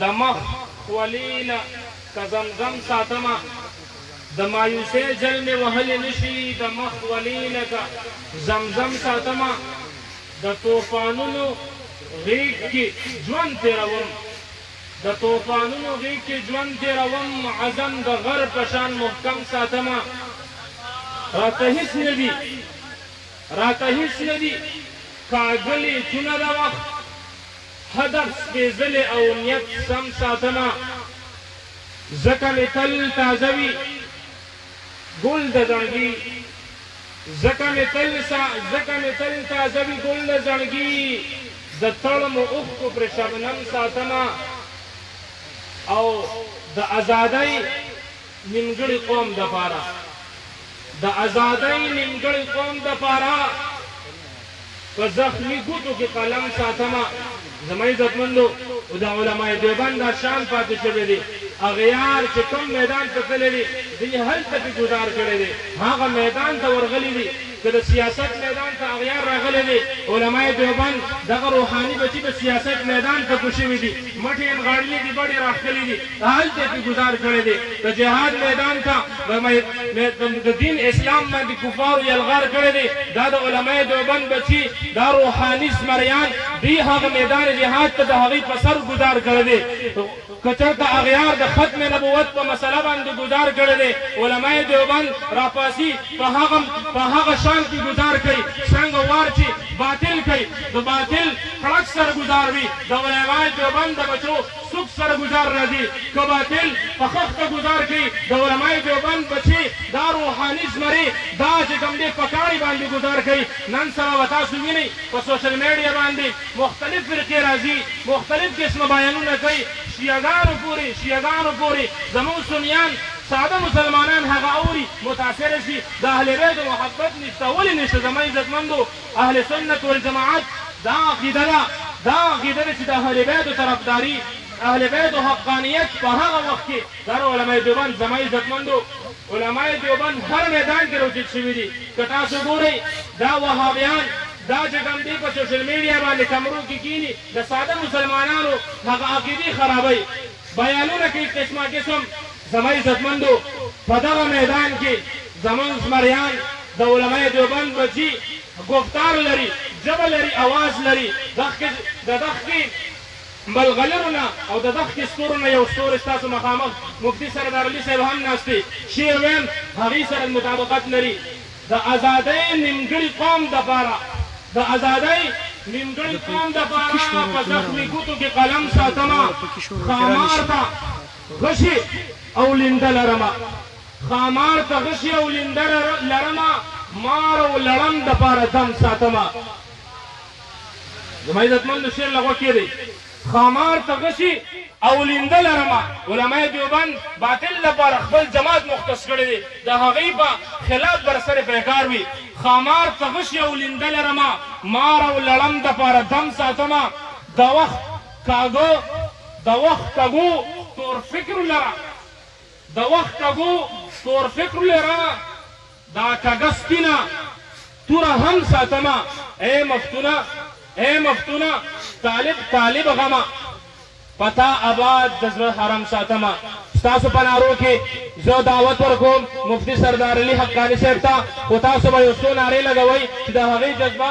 دمخ خولي نه که زمزم ساتمه د مايوسۍ جل مې وهلي نشي دمخ خولي نه که زمزم ساتمه د طوفانونو غېږ کې ژوند تېروم د طوفانونو غېږ کې ژوند تېروم عزم د غر په شان محکم ساتمه راته هيڅ نه دي راته هيڅ نه دي کاږلي څونه د وخت هدف سپېځلې او نیت سم ساتمه ځکه مې تل تازه وي ګل د زړګي ځکه مې تل سا ځکه مې تل تازه وي ګل د زړګي د تړمو اوښکو پر شبنم ساتمه او د ازادۍ نیمګړي قوم دپاره د ازادۍ نیمګړي قوم دپاره په زخمي ګوتو کې قلم ساتمه زما عزتمندو او د علماء دیوبند دا شان پاتې شوی دی اغیار چې کوم میدان ته تللی دی دوی هلته کې ګزار کړی دی هغه میدان ته ورغلي دي که د سیاست میدان ته اغیار راغلی دی، علماء دیوبند دغه روحاني بچي د سیاست میدان ته کوز شوي دي، مټې یې نغاړلي دي، بډې راښکلي دي، هلته یې پرې ګوزار کړی دی، د جهاد میدان ته د دین اسلام باندې کفارو یلغار کړی دی، دا د علماء دیوبند بچي، دا روحاني زمریان، دوی هغه میدان جهاد ته د هغوی په سر ګوزار کړی دی. که چرته اغیار د ختم نبوت په مسله باندی ګذار کړی دی علماء دیوبند راپاسی په هغه په هغه شان پی ګذار کوی څرنګه وار چی باطل کوی د باطل کړک سره ګذار وی د علماء دیوبند د بچو سوک سره ګذار راځی که باطل په خښته ګذار کوی د علماء دیوبند بچی دا روحانی زمری دا چی کوم دی په کاڼی باندی ګذار کوی نن سبا به تاسو وینی په سوشل میډیا باندی مختلف فرقې راځي مختلف قسمه بیانونه کوي شیعه ګانو پورې شیعه ګانو پورې زموږ سنیان ساده مسلمانان هغه اوري متاثره شي د اهل بیتو محبت نشته ولې نشته زما عزت مندو اهل سنت والجماعت دا عقیده ده دا عقیده ده چې د اهل بیتو طرفداري د اهل بیتو حقانیت په هغه وخت کې د هر علمای دیوبند زما عزت مندو علمای دیوبند هر میدان کې روچت شوي دي که تاسو ګورئ دا وهابیان دا چې کوم دی په سوشل میډیا باندې کمرو کې کینی د ساده مسلمانانو هغه عقیدی خرابوی بیانونه کوي قسمه قسم زما عزتمندو په دغه میدان کې زمونږ زمریان د علماء دیوبند بچی ګفتار لري ژبه لري اواز لري دغه دغه ملغلرو نه او د دغه ستورو نه یو ستوری ستاسو مخامخ مفتی سردار علي صاحب هم ناست دی شی ویم هغه سره مطابقت لري د ازادۍ نیمګړي قام دپاره د ازادۍ نیمګړي قام دپاره په زخمي ګوتو کې قلم ساتمه ښامار ته غشي او لینده لرمه ښامار ته غشي او لینده لرمه مار او لړم دپاره دم ساتمه زما عزتمند شعر له غوږ کېدی. ښامار ته غشي او لینده لرمه علمای دیوبند باطل لپاره خپل جماعت مختص کړی دی د هغوی په خلاف بر سر پیکار وی ښامار ته غشي او لینده لرمه مار او لړم دپاره دم ساتمه د وخت کاږه د وخت کږو تور فکرو لره د وخت کږو تور فکرو لره. دا کږه سپینه توره هم ساتمه اې مفتونه اې مفتونه طالب طالب غمه په تا اباد د زړه حرم ساتمه ستاسو په نارو کې زه دعوت ورکوم مفتي سردار علي حقاني صاحب ته خو تاسو به یو څو نارې لګوئ چې د هغې جذبه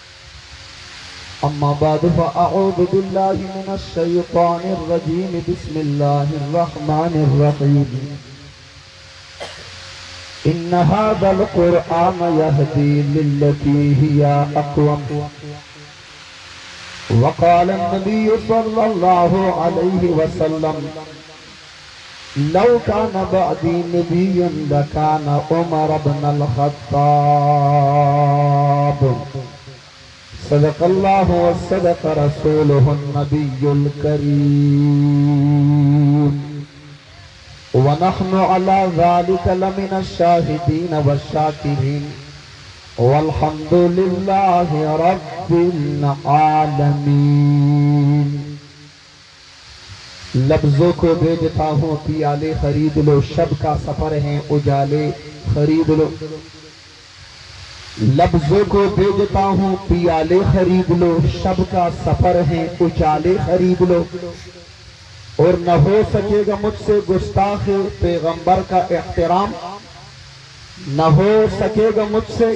أما بعد فأعوذ بالله من الشيطان الرجيم بسم الله الرحمن الرحيم إن هذا القرآن يهدي للتي هي أقوم وقال النبي صلى الله عليه وسلم لو كان بعدي نبي لكان عمر بن الخطاب صدق الله وصدق رسوله النبي الكريم ونحن على ذلك لمن الشاهدين والشاكرين والحمد لله رب العالمين لفظوں کو بھیجتا ہوں پیالے خرید لو شب کا سفر ہے اجالے خرید لو لفظوں کو بھیجتا ہوں پیالے خرید لو شب کا سفر ہے اجالے خرید لو اور نہ ہو سکے گا مجھ سے گستاخ پیغمبر کا احترام نہ ہو سکے گا مجھ سے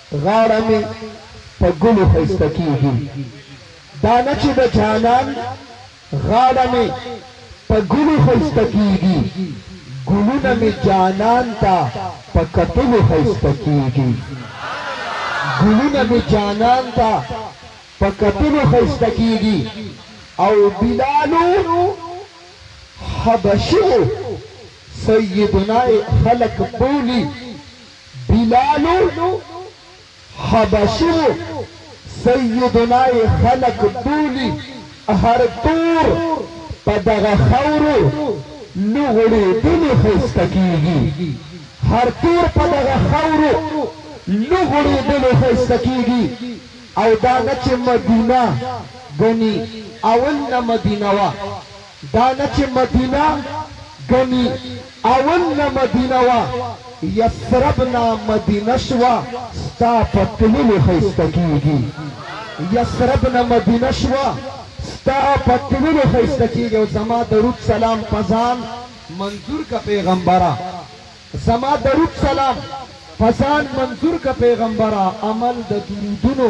غاړه مې په ګلو ښايسته کيږي دا نه چې د جانان غاړه مې په ګلو ښايسته کيږي ګلونه مې جانان ته په کتلو ښايسته کيږي ګلونه مې جانان ته په کتلو ښايسته کيږي او بلالو حبشي وو سيدنا خلک بولي بلال حبشی و سیدنا یې خلک بولی هر تور په دغه خاورو لوغړیدلی ښایسته کیږي هر تور په دغه خاورو لوغړیدلی ښایسته کیږي او دا نه چې مدینه ګنی اول نه مدینه وه. دا نه چې مدینه ګني اول نه مدینه وه یثرب نه مدینه شوه ستا په تللو ښایسته کیږي یثرب نه مدینه شوه ستا په تللو ښایسته کیږي او زما درود سلام پزان منظور کا پیغمبره زما درود سلام پزان منظور کا پیغمبره عمل د درودونو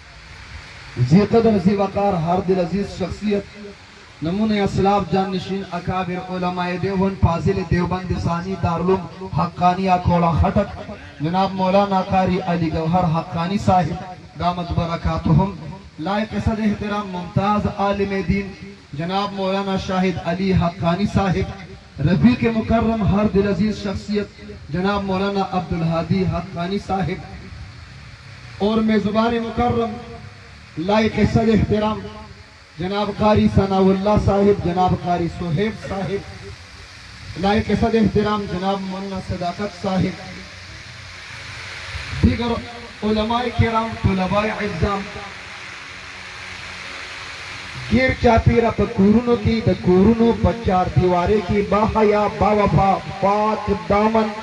ذي قدر ذي وقار هر دل عزيز شخصيت نمونه اسلاف جانشين اکابر علماء ديوبند فاضل ديوبند ثاني دارلوم حقانيه کوړه خټک جناب مولانا قاري علي ګوهر حقاني صاحب دامت برکاتهم لائق صد احترام ممتاز عالم دين جناب مولانا شاهد علي حقاني صاحب رفیق مکرم هر دلعزیز شخصیت جناب مولانا عبدالهادی حقانی صاحب اور میزبان مکرم لائق صد احترام جناب قاری ثناء اللہ صاحب جناب قاری صحیب صاحب لائق صد احترام جناب مولانا صداقت صاحب دیگر علماء کرام طلباء عزام ګیر چاپیره په کورونو کی د کورونو په چار دیوارې کی با حیا با وفا پاک دامن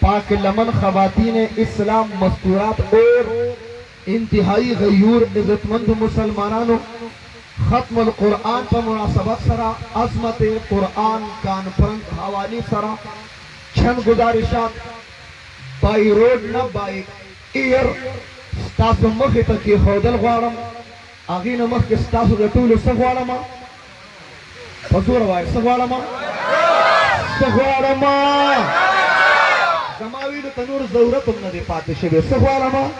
پاک لمن خواتین اسلام مستورات اور انتهایی غیور عزتمند مسلمانانو ختم القرآن په مناسبت سره عظمت قرآن کانفرنس حوالی سره چند ګزارشات بای روډ نه بای ایر ستاسو مخې ته کېښودل غواړم، هغې نه مخکې ستاسو د ټولو څه غواړم؟ په زوره وایه څه غواړم؟ څه غواړم؟ زما ویلو ته نور ضرورت هم نه دی پاتې شوی، څه غواړم؟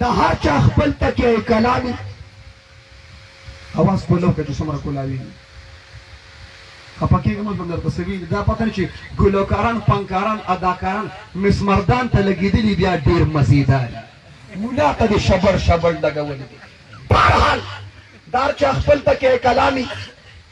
د هر چا خپل تکیه کلامی اواز پلو کې چې څومره کولاوي خپه کېږم اوس به درته څه ویلي دا پته نه چې ګلوکاران فنکاران اداکاران مسمردان ته لګېدلي بیا ډېر مزیدار ملا ته دې شبر شبر لګولي بهرحال دا هر چا خپل تکیه کلامی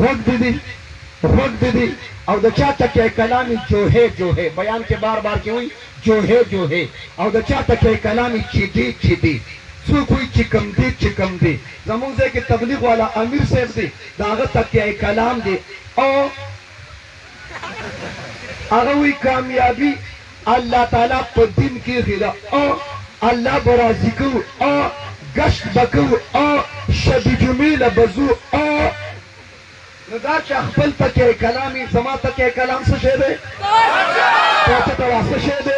غوږ دې دي غوږ دې دي او د چا تکیه کلامي جوهې جوهې بیان کې بار بار کې وي جوهې جوهې او د چا تکیه کلامي چې دي چې دي څوک وي چې کوم دي چې کوم دي زموږ ځای کې تبلیغ والا امیر صاحب دي د هغه تکیه کلام دي او هغه وي کامیابي الله تعالی په دين کښې له او الله به راضي کوو او ګشت به کوو او شب جمعې له به ځو او نو دا چا خپل تکیه کلامی زما تکیه کلام څه شی دی پوهه ته واسه شی دی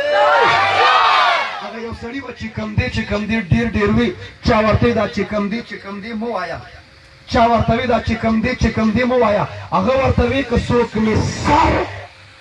هغه یو سړی و چې کم دی چې کم دی ډیر ډیر وی چا ورته دا چې کم دی چې کم دی مو وایا چا ورته دا چې کم دی چې کم دی مو وایا هغه ورته وی که څوک می سر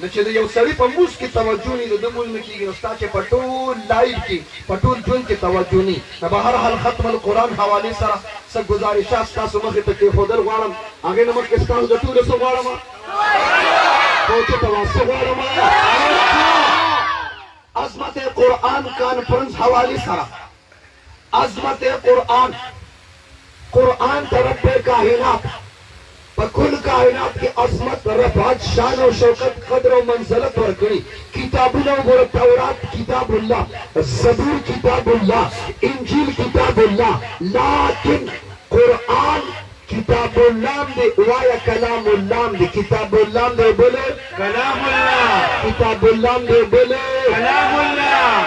نو چې د یو سړي په مونځ کې توجه ني د ده مونځ نه کیږي نو ستا چې په ټول لایف کې په ټول ژوند کې توجه ني نو به هر حال ختم القران حوالې سره څه ګزارشات ستاسو مخې ته کیښودل غواړم هغې نه مخکې ستاسو د ټولو څه غواړم پوچه ته وا څه غواړم عظمت قران کانفرنس حوالې سره عظمت قرآن، قرآن ته رب کائنات په کل کائنات کې عظمت، رفعت، شان او شوکت، قدر او منزلت ورکړي. کتابونه وګوره، تورات کتاب الله، زبور کتاب الله، انجیل کتاب الله، لکن قرآن کتاب الله هم دی، وایه کلام الله هم دی، کتاب الله هم دی او بل کلام الله، کتاب الله هم دی او بل کلام الله.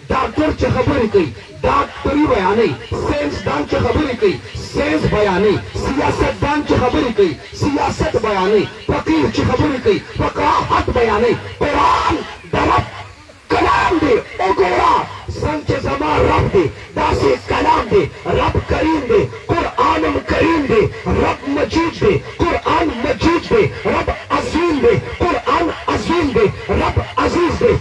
ډاکټر چې خبرې کوي ډاکټري بیانوي، ساینس دان چې خبرې کوي ساینس بیانوي، سیاست دان چې خبرې کوي سیاست بیانوي، فقیه چې خبرې کوي فقاهت بیانوي، قرآن د رب کلام دی وګوره څنګه چې زما رب دی داسې کلام دی رب کریم دی قرآنم کریم دی رب مجید دی قرآن مجید دی رب عظیم دی قرآن عظیم دی رب عزیز دی.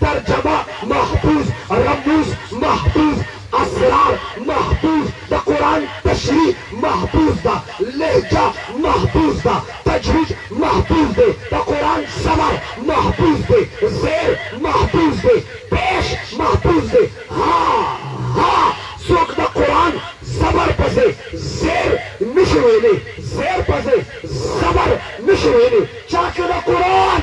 ترجمه، محفوظ رموز محفوظ اسرار محفوظ د قرآن تشریح محفوظ ده لهجه محفوظ ده تجوید محفوظ دی د قرآن صبر محفوظ دی زیر محفوظ دی پیش محفوظ دی ها ها څوک د قرآن صبر په ځای زیر نشي ویلی زیر په ځای صبر نشي ویلی چا که د قرآن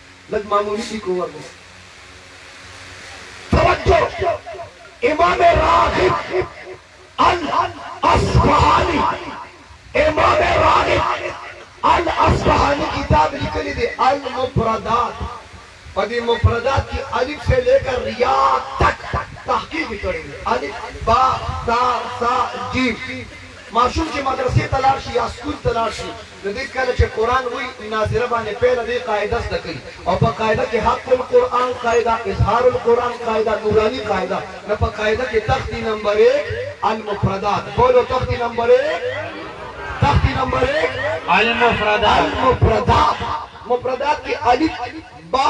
لږ معمولی سی کو ورنو توجه امام راغب الاصفهانی امام راغب الاصفهانی کتاب لکلی دی المفردات په دې مفردات کې الف سے لے کر ریا تک تحقیق کړی الف با تا سا جیم ماشوم چې مدرسې ته لاړ شي یا سکول ته لاړ شي نو دی کله چې قرآن وایي ناظره باندې پیله دی قاعده زده کوي او په قاعده کې حق القرآن قاعده اظهار القرآن قاعده نوراني قاعده نو په قاعده کې تختی نمبر ایک المفردات بولو تختی نمبر ایک تختی نمبر ایک المفردات المفردات مفردات کې الف با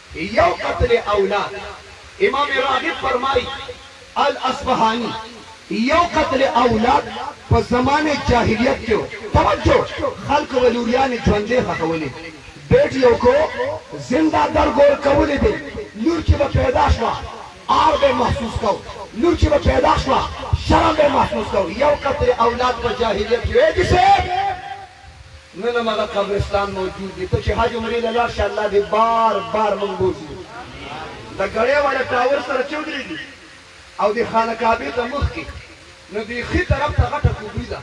یو قتل اولاد امام راغب فرمائی الاصفهانی یو قتل اولاد په زمانه جاهلیت کې وو توجه خلق به لوریانی ژوندې خښولې بیټیو کو زنده در ګور کولې بې لور چې به پیدا شوه عار به محسوس کو لور چې به پیدا شوه شرم به محسوس کو یو قتل اولاد په جاهلیت کې وې دي صیب نن هم هغه قبرستان موجود دی ته چې حج عمرې له لاړ شې الله دې بار بار موږ بوځي د ګړې والا ټاور سره چې ودرېږي او د خانه کعبې ته مخکې نو د ښي طرف ته غټه کوبري ده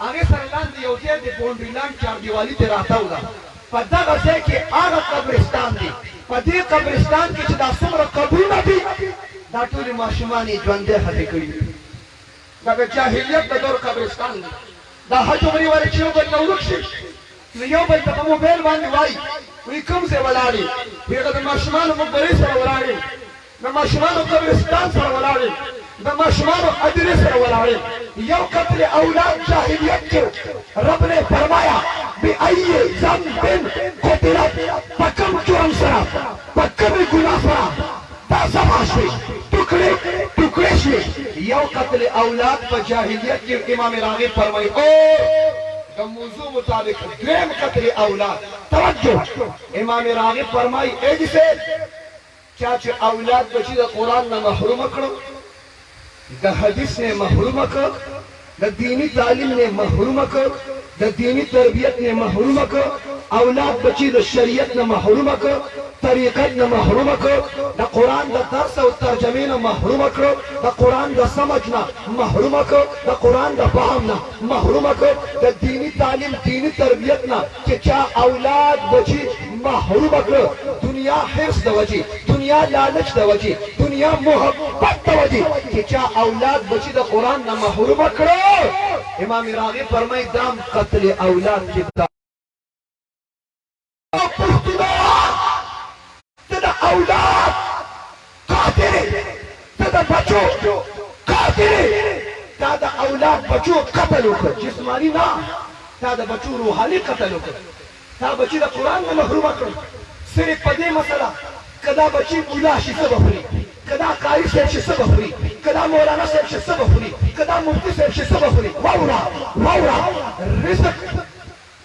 هغې سره لاندې یو ځای د بونډري لانډ چاردیوالي ته راتاو ده په دغه ځای کې هغه قبرستان دی په دې قبرستان کې چې دا څومره قبرونه دي دا ټولې ماشومانې ژوندی خښې کړي دا د جاهلیت د دور قبرستان دی دا حج عمرې والا چې یو بل نه ورک شي نو یو بل ته په موبایل باندې وایي وایي کوم ځای ولاړ یې وایي هغه د ماشومانو مقبرې سره ولاړ یم د ماشومانو قبرستان سره ولاړ یم د ماشومانو ادرې سره ولاړ یم یو قتل اولاد جاهلیت کې رب نے فرمایا بی ای ذنب قتلت پکم جرم سره پکم گناہ سره دا زما شوې ټوکړې ټوکړې شوې یو قتل اولاد په جاهلیت کې امام راغب فرمایي او د موضوع مطابق دویم قتل اولاد توجه امام راغب فرمای اې دې سه چا چې اولاد بچی د قران نه محروم کړو د حدیث نه محروم کړ، د دیني تعلیم نه محروم کړ، د دیني تربیت نه محروم کړ، اولاد بچي د شریعت نه محروم کړ، طریقت نه محروم کړ، د قرآن د درس او ترجمې نه محروم کړ، د قرآن د سمج نه محروم کړ، د قرآن د فهم نه محروم کړ، د دیني تعلیم، دیني تربیت نه چې چا اولاد بچي محروم کړ دنیا حرص د وجې دنیا لالچ د وجې دنیا محبت د وجې چې چا اولاد بچي د قرآن نه محروم کړ امام راغب فرمای دام قتل اولاد کې دا ته د اولاد قاتل ته د بچو قاتل تا د اولاد بچو قتل وکړ جسمانی نه تا د بچو روحاني قتل وکړ تا بچی د قران نه محروم کړ صرف په دې مسله کدا بچی مولا شي څه بخوري کدا قاری صاحب شي څه بخوري کدا مولانا صاحب شي څه بخوري کدا مفتی صاحب شي څه بخوري واورا واورا رزق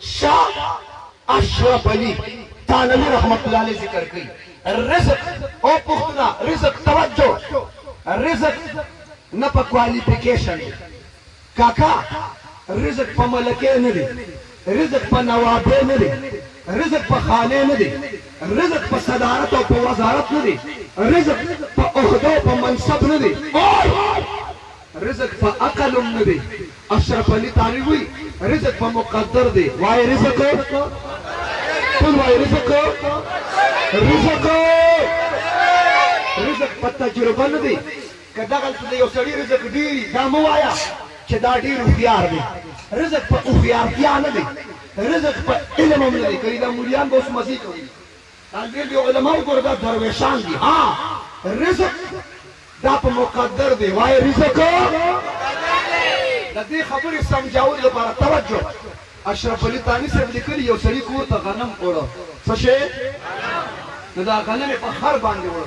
شاه اشرف علي تانوي رحمت الله علیه ذکر کوي رزق او پښتنه رزق توجه رزق نه په کوالیفیکیشن دی کاکا رزق په ملکه نه دی رزق په نوابه نه دی رزق په خانه نه دی رزق په صدارت او په وزارت نه دی رزق په عہده او په منصب نه دی رزق په عقل هم نه دی اشرف علي تاري وي رزق په مقدر دی وای رزق ټول وای رزق رزق رزق په تجربه نه دی که دغلته د یو سړي رزق ډېر دا مه وایه چې دا ډېر هوښیار دی رزق په هوښیارتیا نه دی رزق په علم هم نه دی کوي دا مولیان به اوس مزې کوي دلته د علماو ګرده درویشان دي ها رزق دا په مقدر دی وای رزق د دې خبرې سمجاول لپاره توجه اشرف علي تاني صاحب لیکلي یو سړي کور ته غنم وړو څه شي نو دا غنم په خر باندې وړو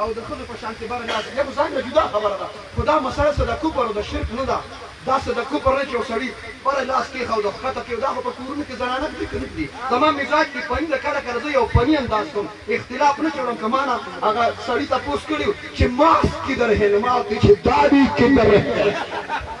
او د ښځو په شانتې بره ناست دي، دا خو ځانته جدا خبره ده، خو دا مسئله څه د کفر او د شرک نه ده، دا څه د کفر نه چې یو سړي بره لاس کېښود او ښکته کېو، دا خو په کورونو کې زنانه ږدي که نه ږدي، زما مزاج کې فني ده، کله کله زه یو فني انداز کوم، اختلاف نه چوړم، که مانه هغه سړي تپوس کړي و چې ماسک کدر هې نماز دی چې داډي کدر هې.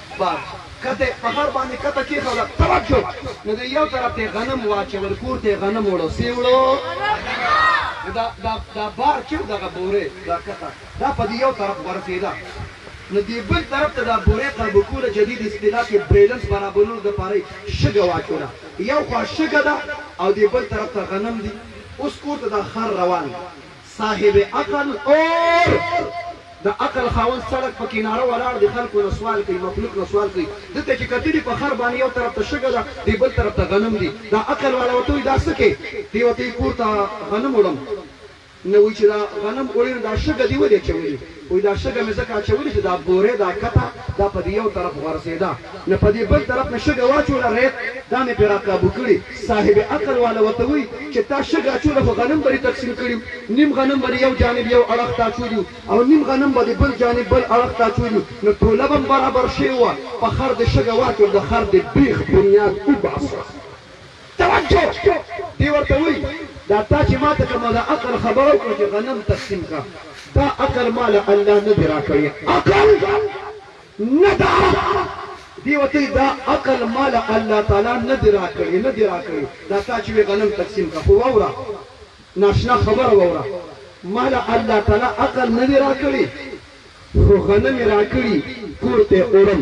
بار کته پهر باندې کته کې خو ترک شو نو د یو طرف ته غنم واچول کور ته غنم وړو سی وړو دا دا دا بار چې دغه بوره دا کته دا په دې یو طرف ورسېده نو دې بل طرف ته دا بوره قرب کوله چې دې اصطلاح کې بیلنس برابرولو د پاره شګه واچوله یو خوا شګه ده او دې بل طرف ته غنم دي اوس کور ته دا خر روان صاحب عقل اور د عقل خاوند سړک په کناره ولاړ دی خلکو نه سوال کوي مخلوق نه سوال کوي ده ته چې کتلی په خر باندې یو طرف ته شګه ده دی بل طرف ته غنم دي دا عقل والا ورته وایي دا څه کې دی ورته کور ته غنم وړم نه وایي چې دا غنم وړې نو دا شګه دې ولې اچولې وي دا شګه مې ځکه اچولې چې دا بوره دا کته دا په دې یو طرف غورځېده نو په دې بل طرف مې شګه واچوله ریت دا مې پرې راقابو کړي صاحب عقل واله ورته وي چې تا شګه اچوله خو غنم به دې تقسیم کړي وو نیم غنم به دې یو جانب یو اړخ ته اچولي وو او نیم غنم به دې بل جانب بل اړخ ته اچولي وو نو توله به هم برابر شوې وه په خر دې شګه واچوله د خر دې بیخ بنیاد وباسه. توجه دی ورته وایی دا تا چی ماته کومه د عقل خبره وکړه چی غنم تقسیم کا دا عقل مال الله نه دی راکړی عقل نه دا دی ورته وایی دا عقل مال الله تعالی نه دی راکړی نه دی راکړی دا تا چی وی غنم تقسیم کا خو ووره ناشنا خبره ووره مال الله تعالی عقل نه دی راکړی خو غنم راکړی کور ته اورم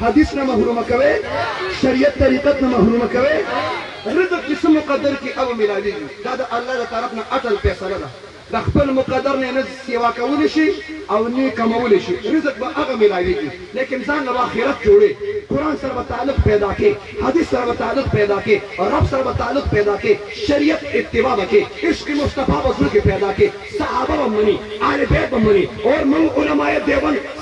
حدیث نه محروم کوي شریعت طریقت نه محروم کوي رزق چې څه مقدر کې او ملاویږي دا د الله له طرف نه اټل فیصله ده د خپل مقدر نه نه سیوا کولی شي او نه کمولی شي رزق به هغه ملاویږي لیکن ځان له آخرت جوړي قرآن سره به تعلق پیدا کې حدیث سره به تعلق پیدا کې رب سره به تعلق پیدا کې شریعت اتباع به کې عشق مصطفی به زړه کې پیدا کې صحابه به مني اهل بیت به مني اور موږ علماء دیوبند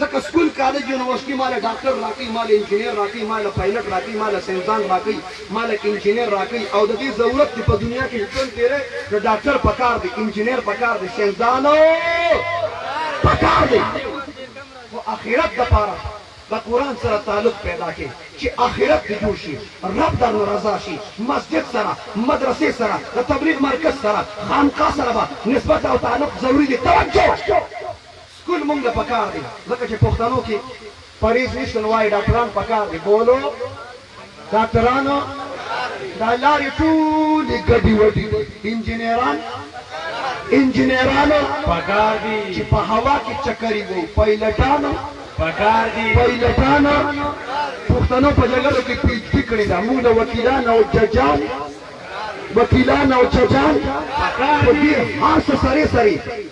ځکه سکول کالج یونیورسټی ماله ډاکټر راکوي ماله انجینر راکوي ماله پایلټ راکوي ماله ساینسدان راکوي ماله انجینر راکوي او د دې ضرورت دی په دنیا کې ژوند تیری نو ډاکټر پکار دی انجینر پکار دی ساینسدان پکار دی خو اخرت د پاره د قران سره تعلق پیدا کې چې اخرت دې جوړ شي رب در ناراضه شي مسجد سره مدرسې سره د تبلیغ مرکز سره خانقاه سره به نسبت او تعلق ضروری دی توجه کل مونږ له پکار دی ځکه چې پښتنو کې پریز نشته نو وایي ډاکټران پکار دی بولو ډاکټران دا لارې ټولې ګډې وډې دي انجنیران انجنیرانو پکار دي چې په هوا کې چکرې وو پایلټانو پکار دي پایلټانو پښتنو په جګړو کې پیچ پی کړې ده موږ له وکیلانو او ججان وکیلان او ججان په دې هر څه سره سره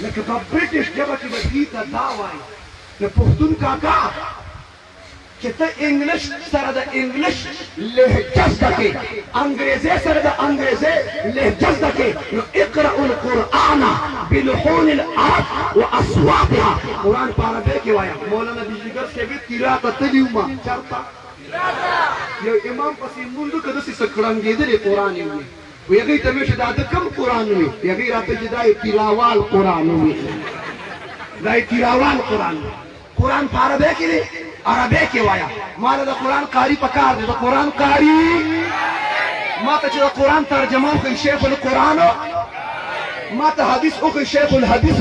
لکه په برټش ژبه کې به دوی ته دا وايي د پښتون کاکا چې ته انګلیش سره د انګلیش لهجه زده کې انګریزي سره د انګریزي لهجه زده کې نو اقرأ القرآن بلحون العرب واصواتها قرآن په عربي کې وایا مولانا بجلیګر صاحب تیرا ته تلیو ما چرته یو امام پسې مونږ کده سې سکړنګېدلې قرآن یې وي هغوی ته مې چې دا د کوم قرآن وي هغوی راته چې دا یې تیلاوال قرآن وي دا یې تیلاوال قرآن وي قرآن په عربی کې دی عربی کې وایه ما له د قرآن قاري په کار دی د قرآن قاري ما ته چې د قرآن ترجمه وکړي شیخ القرآن ما ته حدیث وکړي شیخ الحدیث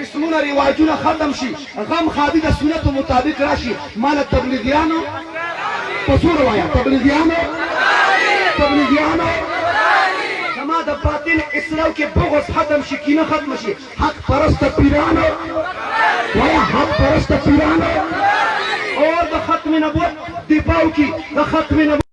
رسمونه رواجونه ختم شي غم ښادي د سنتو مطابق راشي ماله تبلیغیانو په زور وایا تبلیغیانو تبلیغیانو زما د باطل اسلام کې بغض ختم شي کینه ختم شي حق پرست پیرانو وایا حق پرست پیرانو اور د ختم نبوت دفاع کی د ختم نبوت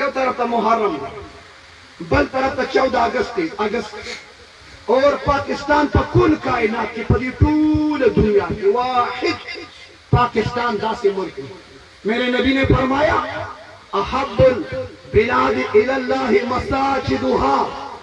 یو طرف ته محرم دی بل طرف ته چوده اګست دی اګست اور پاکستان په کل کائنات کې په دې ټوله دنیا کې واحد پاکستان داسې ملک دی میرے نبی نے فرمایا احب البلاد الی الله مساجدها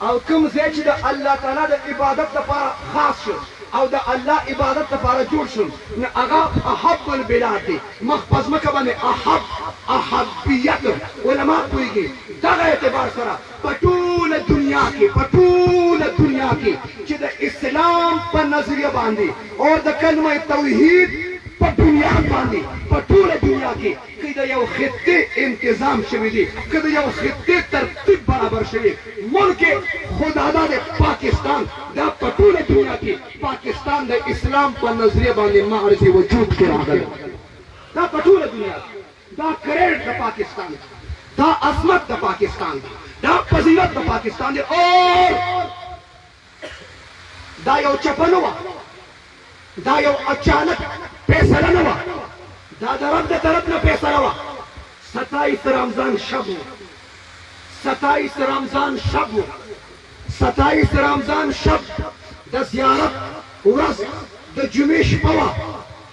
او کوم ځای چې د الله تعالی د عبادت لپاره خاص شو او د الله عبادت لپاره جوړ شو نو هغه احب البلاد دی مخ په ځمکه باندې احب احبیت علماء پوهیږي دغه اعتبار سره په ټوله دنیا کې په ټوله دنیا کې چې د اسلام په نظریه باندې او د کلمه توحید په بنیاد باندې په ټوله دنیا کې که د یو خطې انتظام شوی دی که د یو خطې ترتیب برابر شوی ملک خو دا دا دی پاکستان دا په ټوله دنیا کی پاکستان د اسلام په نظریه باندې معرض وجود کی راغلی دا په ټوله دنیا کی دا کریډ د پاکستان دی دا عظمت د پاکستان دی دا فضیلت د پاکستان دی اور دا یو چپه نه وه، دا یو اچانک فیصله نه وه، دا د رب د طرف نه فیصله وه. ستایس رمضان شب و، ستایس رمضان شب و، ستایس رمضان شب د زیارت ورځ د جمعې شپه وه،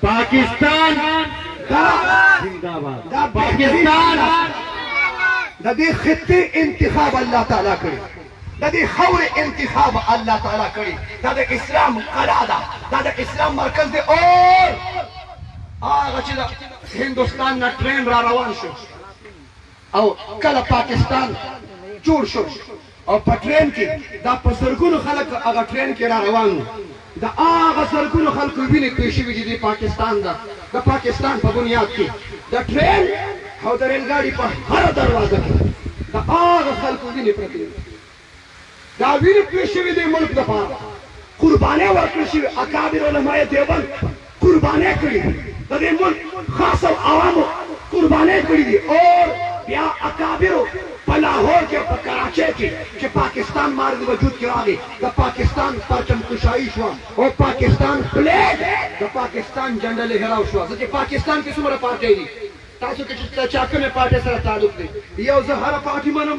پاکستان زندہ باد پاکستان د دې خطې انتخاب الله تعالی کړی د دې خورې انتخاب الله تعالی کړی دا د اسلام قلا ده دا د اسلام مرکز دی او هغه چې د هندوستان نه ټرین را روان شو او کله پاکستان جوړ شو او په ټرېن کې دا په زرګونو خلک هغه ټرېن کې را روان وو د هغه زرګونو خلکو وینې توی شوې دي د پاکستان د د پاکستان په بنیاد کې د ټرېن او د رېلګاډي په هره دروازه کې د هغه خلکو وینې پرتې دي دا وینې توی شوې دې ملک لپاره قربانې ورکړل شوې اکابر علماء دیوبند قربانې کړې دي د دې ملک خاص او عوامو قربانې کړې دي اور بیا اکابرو په لاهور کې په کراچۍ کې چې پاکستان مارد وجود کې راغی د پاکستان پرچم کشایي شوه او پاکستان فلیګ د پاکستان جنډه لهراو شوه زه چې پاکستان کې څومره پارټۍ دي تاسو کې چې د چا کومې پارټۍ سره تعلق دی یو زه هره پارټي منم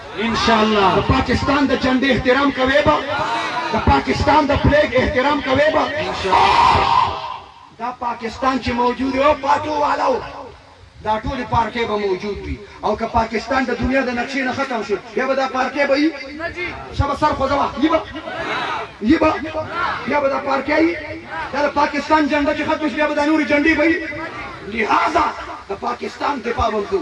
انشاالله د پاکستان د جنډې احترام کوې به د پاکستان د فلیګ احترام کوې به دا پاکستان چې موجود او پاتو والو دا ټول پارټي به موجود وي او که پاکستان د دنیا د نقشې نه ختم شي بیا به دا پارټي به یي شبه سر خو ځوا یي به یي به بیا به دا پارټي یي دا پاکستان جنډه چې ختم شي بیا به دا نوري جنډې به یي لہذا د پاکستان دفاع وکړو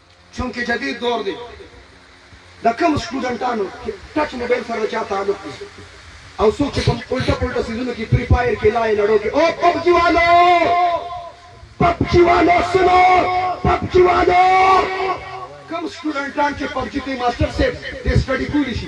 چونکه جدید دور دی د کم سټوډنټانو چې ټچ موبایل سره د چا تعلق دی او څوک چې په الټه پلټه سیزونو کې فری فایر کې لای لړو کې او پبجی والو پبجی والو سنو پبجی والو کم سټوډنټان چې پبجی کوي ماستر صاحب د سټډي کولی شي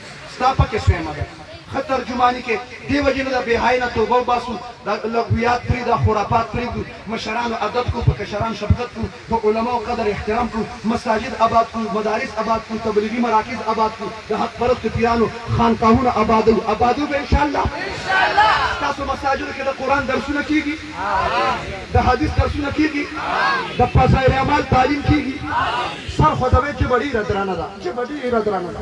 ستا پکې سویمه ده ښه ترجماني کې دې وجې نه ده بې حايې نه توبه وباسو دا لغویات پرې دا خرافات پرېږدو مشرانو ادب کو په کشران شفقت کو په علماو قدر احترام کو مساجد اباد کو مدارس اباد کو تبلیغي مراکز اباد کو د حق پرستو پیرانو خانقاهونه ابادو ابادو به انشاءالله ستاسو مساجدو کې د قرآن درسونه کېږي د حدیث درسونه کېږي د فضایل اعمال تعلیم کېږي سر خوځوئ ژبه ډېره درنه ده ژبه ډېره درنه ده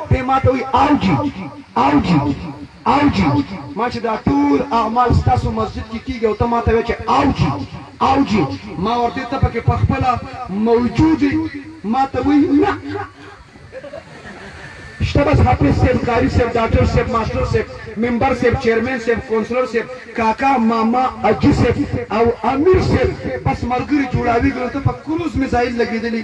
دی ما ته وایي او جی او جی او جی ما چې دا ټول اعمال ستاسو مسجد کې کیږي او ته ما ته وایې چې او جی او جی ما ورته ته پکې په خپله موجود یې ما ته وایي نه شته بس حافظ صاحب قاری صاحب ډاکټر صاحب ماسټر صاحب ممبر صاحب چیرمن صاحب کونسلر صاحب کاکا ماما اجی صاحب او امیر صاحب بس مرګري جوړاویږي نو ته په کروز میزایل لګیدلی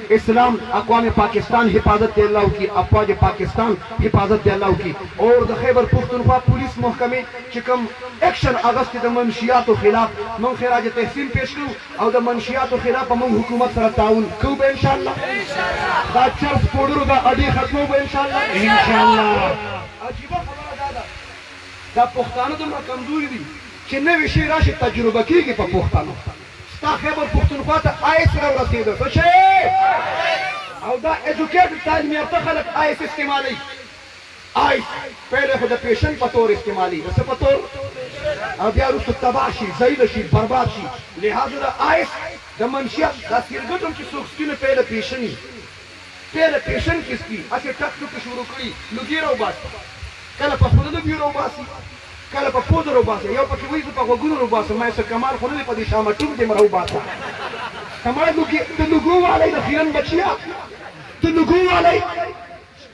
اسلام اقوام پاکستان حفاظت دې الله وکړي افواج پاکستان حفاظت دې الله وکړي اور د خیبر پښتونخوا پولیس محکمې چې کوم اکشن اغستې د منشیاتو خلاف مونږ خراج تحسین پیش کوو او د منشیاتو خلاف به مونږ حکومت سره تعاون کوو به انشاالله دا چرس پوډرو دا اډې ختموو به انشاالله اور عجیبه خبره دا ده دا پښتانه دومره کمزوري دي چې نوې شی راشي تجربه کیږي په پښتنو. ستا خیبر پښتونخوا ته آی ایس راورسیده څه شی او دا ایجوکیټډ تعلیم یافته خلک آی ایس استعمالی آیس پهله خو د پیشن په تور استعمالی د څه په تور او بیا وروسته تباه شي ذلیل شي برباد شي لهذا د آیس د منشیات دا سیرګټ هم چې څوک سپینه پهله پیشني ته له ټېشن کې سپي هسې ټک ټوکې شروع کړي لوګي راوباسي کله په خوله لوګي راوباسي کله په پوزه راوباسي یو پکې وایي زه په غوږونو راوباسم ما یې څه کمال خو نه دی په دې شامه ټوک دې هم راوباسه ته مړه لوګي د لوګو والی د خیرن بچیه د لوګو والی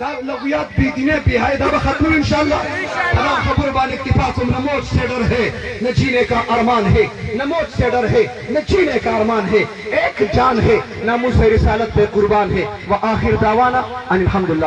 دا لغویات بی دینه بی حیا دا به ختموي ان شاء الله په دا خبرو باندې اکتفا کوم نه موت سې ډر هې نه جینې کا ارمان هې نه موت سې ډر هې نه جینې کا ارمان هې ایک جان هې ناموس رسالت پې قربان هې و آخر دعوانا ان الحمدالله.